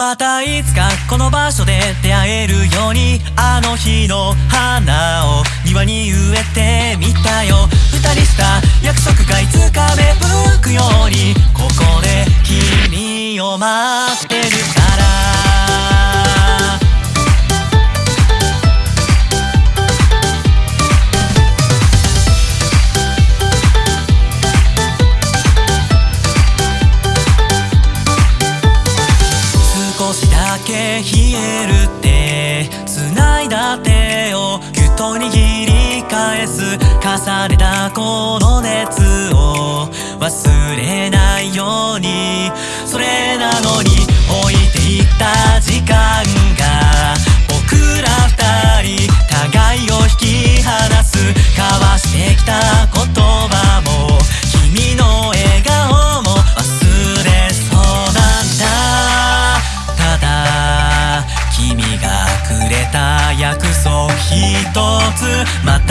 またいつかこの場所で出会えるようにあの日の花を庭に植えてみたよ。二人した約束がいつか芽吹手をぎゅっと握り返す重ねたこの熱を忘れないつまた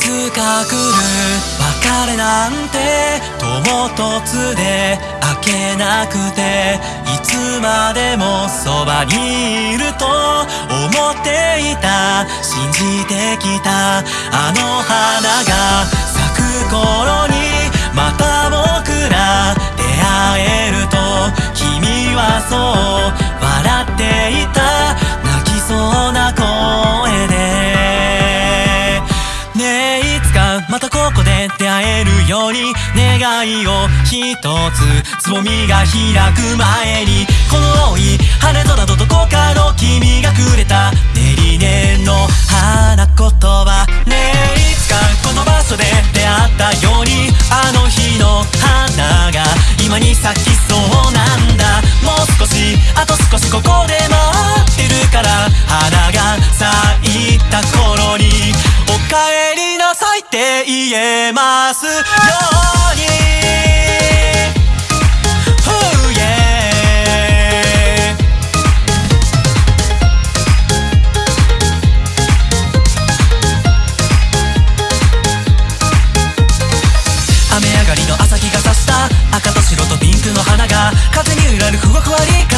つか来る別れなんて唐突で開けなくていつまでもそばにいると思っていた。信じてきたあの花が咲く頃にまたに願いを一つつぼみが開く前にこの青い晴れ空とどこかの君がくれたねり念の花言葉ねえいつかこの場所で出会ったようにあの日の花が今に咲き言えますように。Oh yeah 雨上がりの朝日が差した赤と白とピンクの花が風に揺られるふわふわり